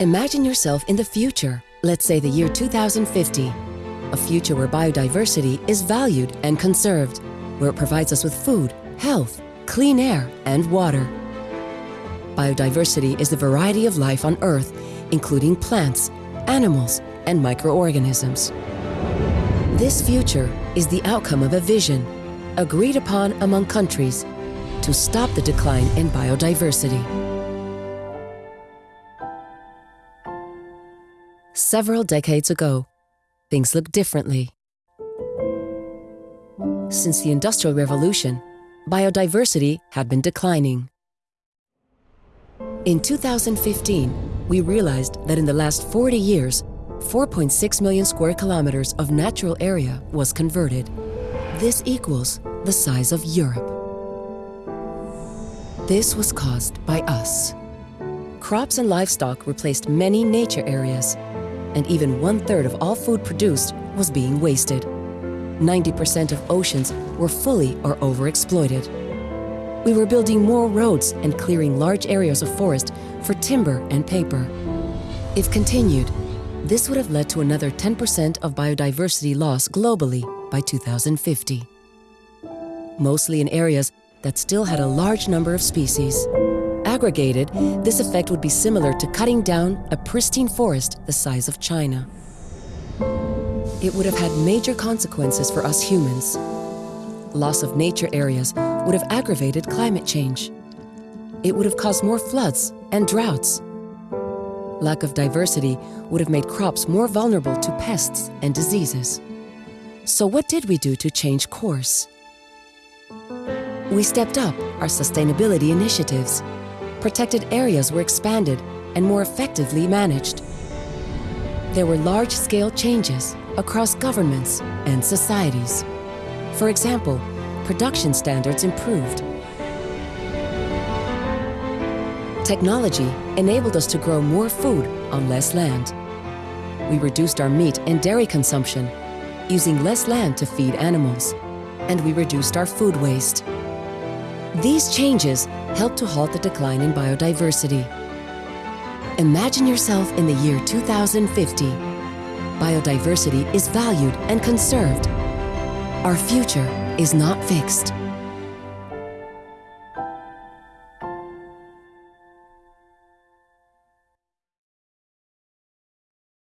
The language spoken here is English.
Imagine yourself in the future, let's say the year 2050, a future where biodiversity is valued and conserved, where it provides us with food, health, clean air, and water. Biodiversity is the variety of life on Earth, including plants, animals, and microorganisms. This future is the outcome of a vision, agreed upon among countries, to stop the decline in biodiversity. Several decades ago, things looked differently. Since the Industrial Revolution, biodiversity had been declining. In 2015, we realized that in the last 40 years, 4.6 million square kilometers of natural area was converted. This equals the size of Europe. This was caused by us. Crops and livestock replaced many nature areas, and even one-third of all food produced was being wasted. 90% of oceans were fully or overexploited. We were building more roads and clearing large areas of forest for timber and paper. If continued, this would have led to another 10% of biodiversity loss globally by 2050. Mostly in areas that still had a large number of species. Aggregated, this effect would be similar to cutting down a pristine forest the size of China. It would have had major consequences for us humans. Loss of nature areas would have aggravated climate change. It would have caused more floods and droughts. Lack of diversity would have made crops more vulnerable to pests and diseases. So what did we do to change course? We stepped up our sustainability initiatives. Protected areas were expanded and more effectively managed. There were large-scale changes across governments and societies. For example, production standards improved. Technology enabled us to grow more food on less land. We reduced our meat and dairy consumption, using less land to feed animals, and we reduced our food waste. These changes helped to halt the decline in biodiversity. Imagine yourself in the year 2050. Biodiversity is valued and conserved. Our future is not fixed.